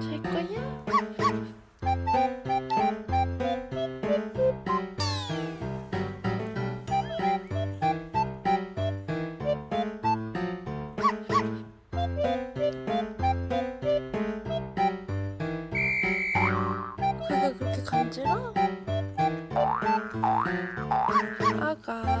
잘 거야? 배가 그렇게 간지러? 아가